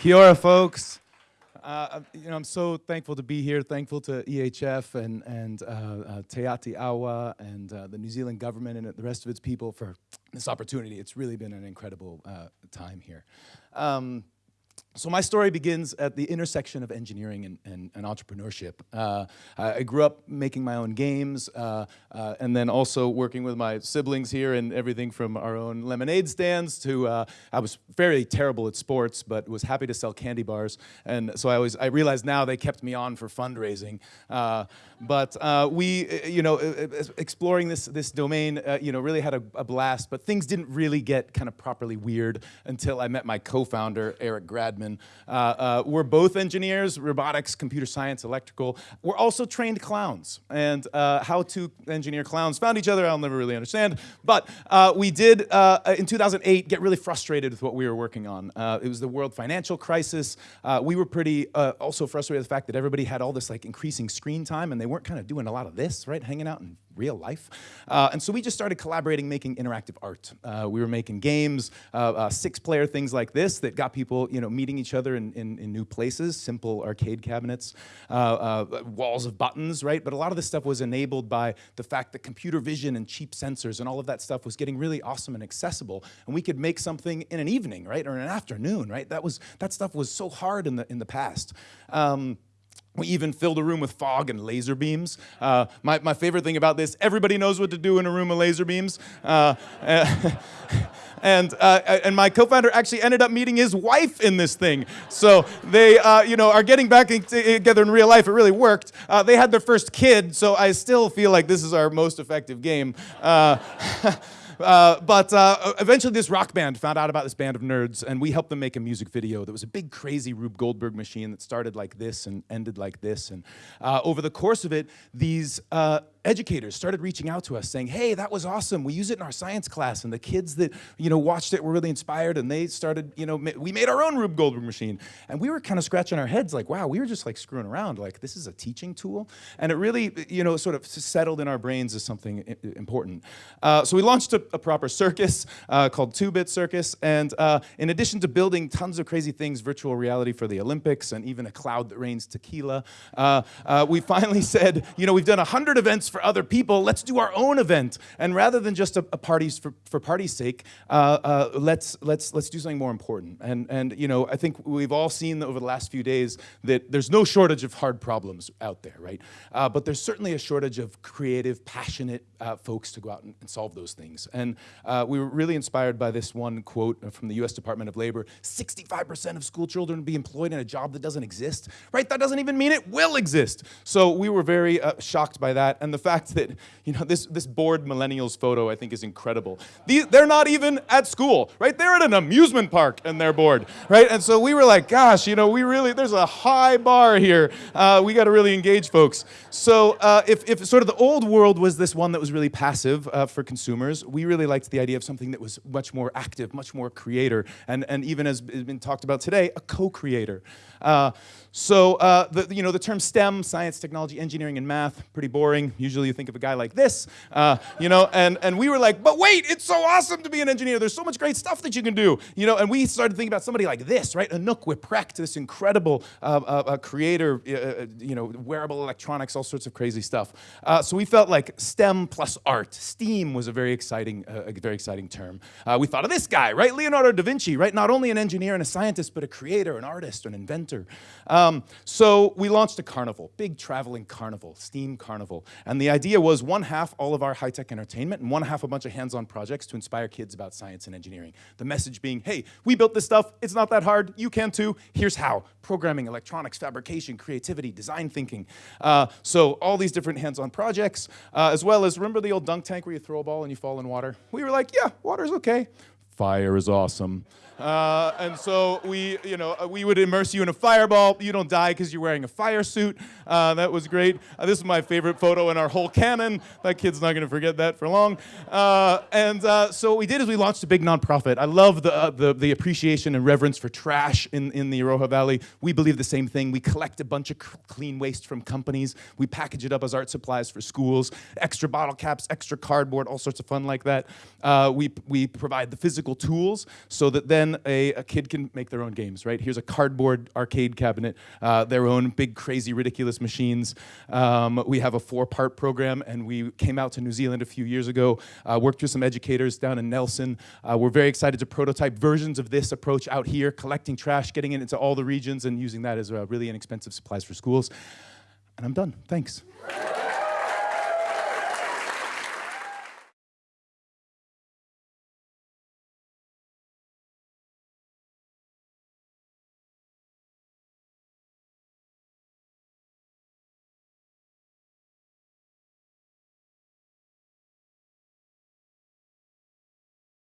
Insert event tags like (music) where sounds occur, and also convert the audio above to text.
Kia ora, folks. Uh, you know, I'm so thankful to be here, thankful to EHF and, and uh, uh, Te Ati Awa and uh, the New Zealand government and the rest of its people for this opportunity. It's really been an incredible uh, time here. Um, so my story begins at the intersection of engineering and, and, and entrepreneurship. Uh, I grew up making my own games uh, uh, and then also working with my siblings here and everything from our own lemonade stands to, uh, I was very terrible at sports but was happy to sell candy bars and so I always, I realize now they kept me on for fundraising. Uh, but uh, we, you know, exploring this, this domain, you know, really had a, a blast but things didn't really get kind of properly weird until I met my co-founder, Eric Gradman uh, uh, we're both engineers, robotics, computer science, electrical. We're also trained clowns. And uh, how to engineer clowns found each other, I'll never really understand. But uh, we did, uh, in 2008, get really frustrated with what we were working on. It was the world financial crisis. we were pretty also frustrated with the fact that everybody had all this like increasing screen time and they weren't kind of doing a lot of this, right? Hanging out and real life. Uh, and so we just started collaborating, making interactive art. Uh, we were making games, uh, uh, six-player things like this that got people, you know, meeting each other in, in, in new places, simple arcade cabinets, uh, walls of buttons, right? But a lot of this stuff was enabled by the fact that computer vision and cheap sensors and all of that stuff was getting really awesome and accessible. And we could make something in an evening, right? Or in an afternoon, right? That, was, that stuff was so hard in the, in the past. Um, we even filled a room with fog and laser beams. Uh, my, my favorite thing about this, everybody knows what to do in a room with laser beams. Uh, (laughs) and, uh, and my co-founder actually ended up meeting his wife in this thing. So they, uh, you know, are getting back together in real life. It really worked. Uh, they had their first kid, so I still feel like this is our most effective game. (laughs) Uh, but uh, eventually this rock band found out about this band of nerds and we helped them make a music video that was a big crazy Rube Goldberg machine that started like this and ended like this. And uh, over the course of it, these uh, educators started reaching out to us saying, hey, that was awesome. We use it in our science class. And the kids that, you know, watched it were really inspired and they started, you know, we made our own Rube Goldberg machine. And we were kind of scratching our heads like, wow, we were just like screwing around. Like, this is a teaching tool. And it really, you know, sort of settled in our brains as something important. Uh, so we launched a, a proper circus uh, called Two Bit Circus. And uh, in addition to building tons of crazy things, virtual reality for the Olympics and even a cloud that rains tequila, uh, uh, we finally (laughs) said, you know, we've done 100 events for other people, let's do our own event. And rather than just a, a parties for, for party's sake, uh, let's, let's, let's do something more important. And, and you know, I think we've all seen over the last few days that there's no shortage of hard problems out there, right? But there's certainly a shortage of creative, passionate uh, folks to go out and, and, solve those things. And uh, we were really inspired by this one quote from the US Department of Labor, 65% of school children be employed in a job that doesn't exist, right? That doesn't even mean it will exist. So we were very uh, shocked by that. And the fact that, you know, this, this bored millennials photo I think is incredible. They're not even at school, right? They're at an amusement park and they're bored, right? And so we were like, gosh, you know, we really, there's a high bar here. Uh, we got to really engage folks. So uh, if, if sort of the old world was this one that was really passive uh, for consumers, we really liked the idea of something that was much more active, much more creator, and, and even as has been talked about today, a co-creator. Uh, so uh, the, you know, the term STEM, science, technology, engineering, and math, pretty boring. Usually you think of a guy like this, uh, you know, and, and we were like, but wait, it's so awesome to be an engineer. There's so much great stuff that you can do, you know, and we started thinking about somebody like this, right? Anouk Wipprecht, this incredible uh, uh, creator, you know, wearable electronics, all sorts of crazy stuff. so we felt like STEM plus art, STEAM was a very exciting, a very exciting term. we thought of this guy, right? Leonardo da Vinci, right? Not only an engineer and a scientist, but a creator, an artist, an inventor. Um, so we launched a carnival, big traveling carnival, STEAM carnival. And the idea was one half all of our high-tech entertainment and one half a bunch of hands-on projects to inspire kids about science and engineering. The message being, hey, we built this stuff, it's not that hard, you can too, here's how. Programming, electronics, fabrication, creativity, design thinking. Uh, so all these different hands-on projects, uh, as well as, remember the old dunk tank where you throw a ball and you fall in water? We were like, yeah, water's okay fire is awesome. Uh, and so we, you know, uh, we would immerse you in a fireball. You don't die because you're wearing a fire suit. Uh, that was great. Uh, this is my favorite photo in our whole canon. That kid's not going to forget that for long. Uh, and uh, so what we did is we launched a big nonprofit. I love the, the, the appreciation and reverence for trash in, in the Iroha Valley. We believe the same thing. We collect a bunch of clean waste from companies. We package it up as art supplies for schools, extra bottle caps, extra cardboard, all sorts of fun like that. we, we provide the physical tools so that then a, a, kid can make their own games, right? Here's a cardboard arcade cabinet, uh, their own big, crazy, ridiculous machines. Um, we have a four-part program, and we came out to New Zealand a few years ago, uh, worked with some educators down in Nelson. Uh, we're very excited to prototype versions of this approach out here, collecting trash, getting it into all the regions, and using that as really inexpensive supplies for schools. And I'm done. Thanks.